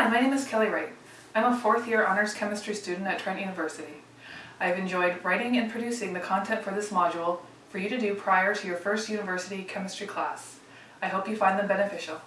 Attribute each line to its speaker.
Speaker 1: Hi, my name is Kelly Wright. I'm a fourth year honors chemistry student at Trent University. I've enjoyed writing and producing the content for this module for you to do prior to your first university chemistry class. I hope you find them beneficial.